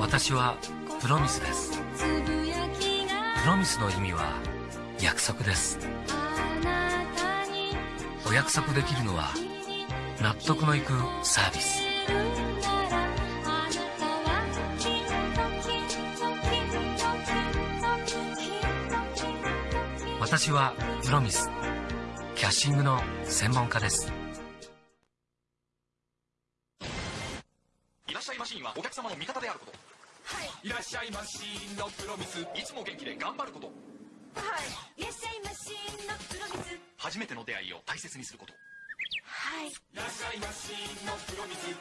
私はプロミスです。プロミスの意味は約束です。お約束できるのは納得のいくサービス。私はプロミスキャッシングの専門家です。ゃいマシーンのプロミス。いつも元気で頑張ること。はい。いらっしゃいマシーンのプロミス。初めての出会いを大切にすること。はい。いらっしゃいマシーンのプロミス。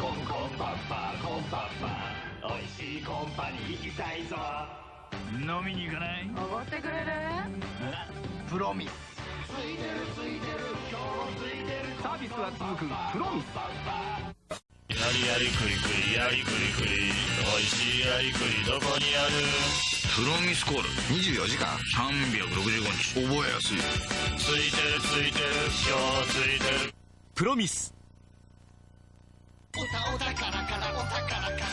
コンコンパッパコンパッパおいしいコンパに行きたいぞ。飲みに行かない？おごってくれる？プロミス。ついてるついてる。今日もついてる。サービスは続く。プロミスやりやりくりくりやりくりくりおいしいやりくりどこにある？プロミスコール。24時間。365日。覚えやすい。ついてるついてる。今日ついてる。プロミス。おたおたからからおたから。から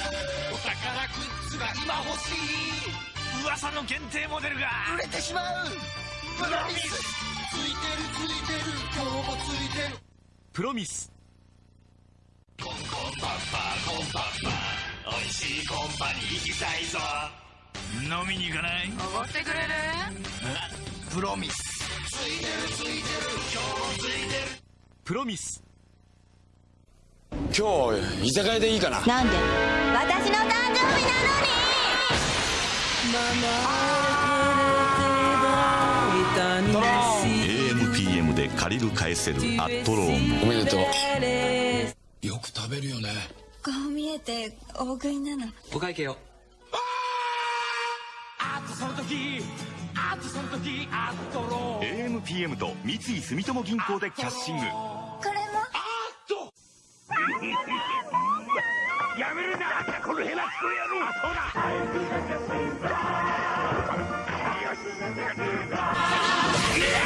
お宝グッズが今欲しい。噂の限定モデルが。売れてしまう。プロミス。ついてるついてる。今日もついてる。プロミスおいしいコンパに行きたいぞ。飲みに行かない？おごってくれる？プロミス。ついてるついてる。今日もついてる。プロミス。今日居酒屋でいいかな？なんで？私の誕生日なのに！AMPM で借りる返せるアットローンおめでとう。よく食べるよねこう見えて大食いなの。お会計を。あとその時あとその時あっとろ AMPM と三井住友銀行でキャッシング。これも？やめるんだこのヘラチコ野郎そうだ！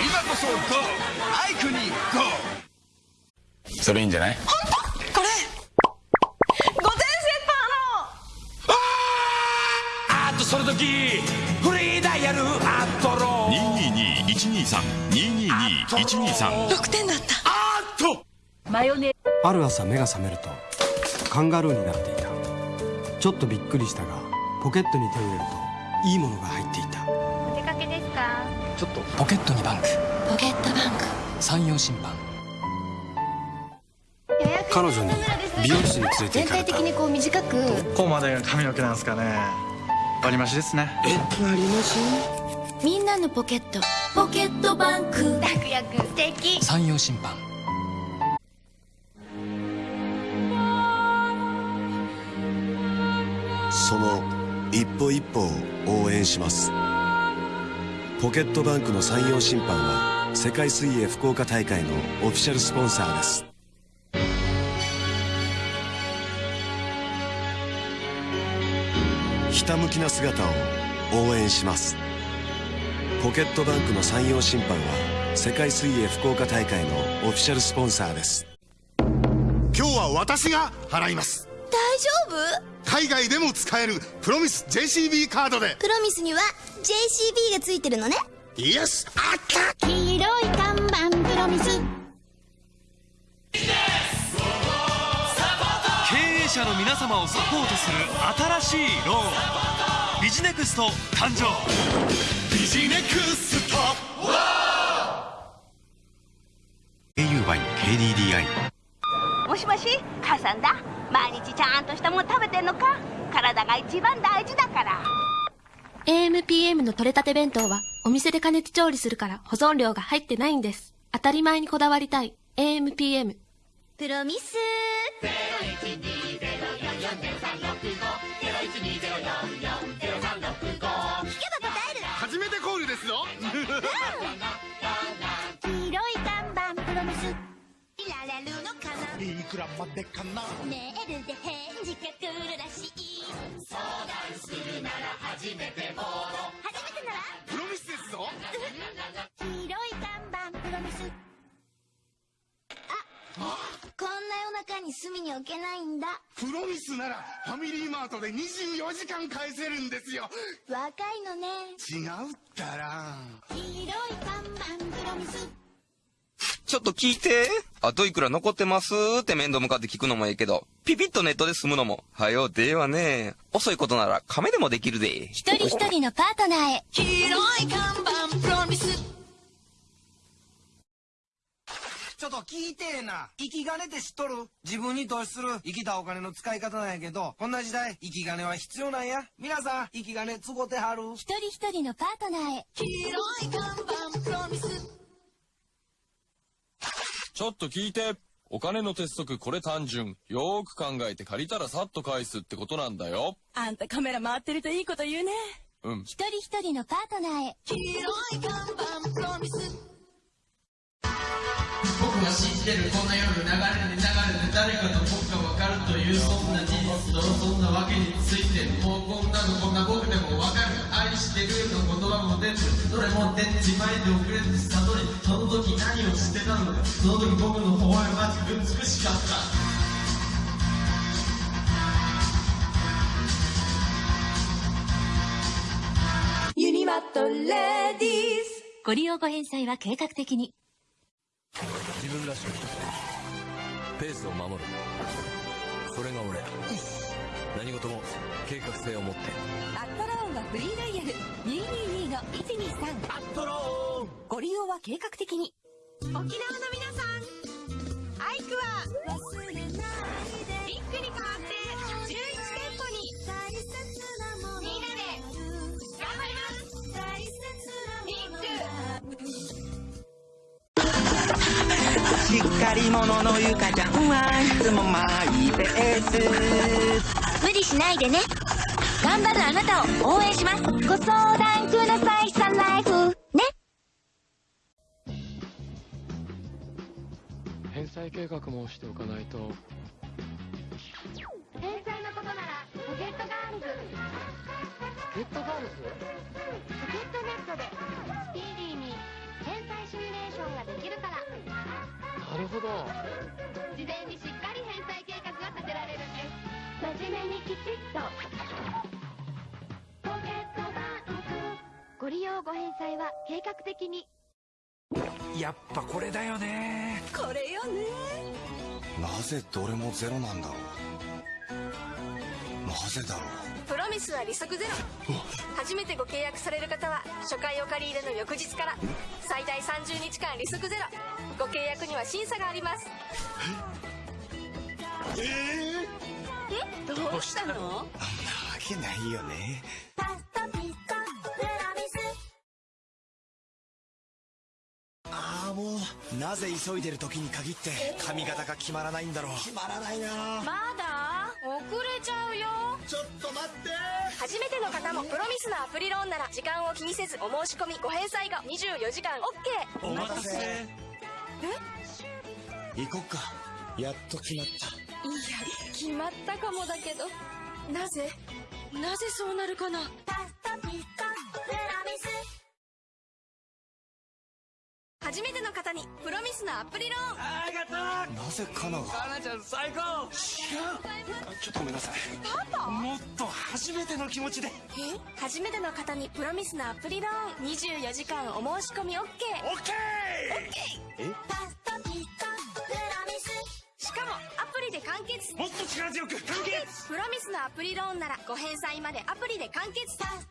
今こそ GO! アイクに GO! それいいんじゃないこれ午前セあとその時フリーダイヤルアットロ222-123-222-123 6点だった。あっとある朝目が覚めるとカンガルーになっていた。ちょっとびっくりしたがポケットに手を入れるといいものが入っていた。お出かけですか？ちょっとポケットにバンク。ポケットバンク。山陽審判彼女に美容室に連れて全行かれた。体的にこう短く。ここまでが髪の毛なんですかね割り増しですね。みんなのポケット。ポケットバンク。楽々素敵山陽審判その一歩一歩を応援します。ポケットバンクの山陽審判は世界水泳福岡大会のオフィシャルスポンサーですひたむきな姿を応援します。ポケットバンクの山陽審判は世界水泳福岡大会のオフィシャルスポンサーです。今日は私が払います。大丈夫？海外でも使えるプロミス JCB カードで。プロミスには JCB がついてるのね。 Yes あった。黄色い看板プロミス営者の皆様をサポートする新しいローンビジネクスト誕生。ビジネクスト au by KDDI もしもし母さんだ。毎日ちゃんとしたもん食べてんのか？体が一番大事だから。AMPM の取れたて弁当はお店で加熱調理するから保存料が入ってないんです。当たり前にこだわりたい。AMPM。プロミス黄色い看板プロミスいられるのかないくらまでかなメールで返事が来るらしい相談するなら初めてもんな夜中に隅に置けないんだ。プロミスならファミリーマートで24時間返せるんですよ。若いのね。違うったら。黄色い看板プロミスちょっと聞いて。あといくら残ってます？って面倒向かって聞くのもええけど、ピピッとネットで済むのも、はよ、ではね。遅いことなら亀でもできるで。一人一人のパートナーへ。黄色い看板プロミスちょっと聞いてえな。生き金って知っとる？自分に投資する？生きたお金の使い方なんやけど、こんな時代、生き金は必要なんや。皆さん、生き金つごてはる？一人一人のパートナーへ黄色い看板プロミスちょっと聞いて。お金の鉄則これ単純。よーく考えて借りたらさっと返すってことなんだよ。あんたカメラ回ってるといいこと言うね。うん。一人一人のパートナーへ黄色い看板プロミス信じてるこんな夜流れで流れて誰かと僕が分かるというそんな事実とそんなわけについてもうこんなのこんな僕でも分かる愛してるの言葉も出ずどれも出ちまいで遅れず悟りその時何をしてたのかその時僕の微笑ましく美しかったユニマットレディースご利用ご返済は計画的に。自分らしく。ペースを守る。それが俺何事も計画性を持って。アットローンはフリーダイヤル。222の123アットローン。ご利用は計画的に。沖縄の皆さん。アイクはり者のゆかちゃんはいつもマイペース無理しないでね。頑張るあなたを応援します。ご相談ください。サンライフ。ね。返済計画もしておかないと。返済のことならポケットガールズゲットガールズポケットネットで。スピーディーに返済シミュレーションができるからなるほど。事前にしっかり返済計画が立てられるんです。真面目にきちっと。ポケットバンクご利用ご返済は計画的に。やっぱこれだよね。これよね。なぜどれもゼロなんだろう。なぜだろう。プロミスは利息ゼロ。初めてご契約される方は初回お借り入れの翌日から最大30日間利息ゼロご契約には審査があります。えどうしたの？あんなわけないよね。ああもうなぜ急いでる時に限って髪型が決まらないんだろう。決まらないな。まだ？遅れちゃうよ。ちょっと待って。初めての方もプロミスのアプリローンなら時間を気にせずお申し込みご返済後24時間 OK お待たせえ？行こっか。やっと決まった。いや決まったかもだけど。なぜ？なぜそうなるかな？初めての方にプロミスのアプリローン。ありがとうなぜカナが？かなちゃん最高。ちょっとごめんなさい。パパもっと初めての気持ちで。え？初めての方にプロミスのアプリローン。24時間お申し込み OK オッケー！え？パスタピコプロミス。しかもアプリで完結。もっと力強く完結！プロミスのアプリローンならご返済までアプリで完結。パス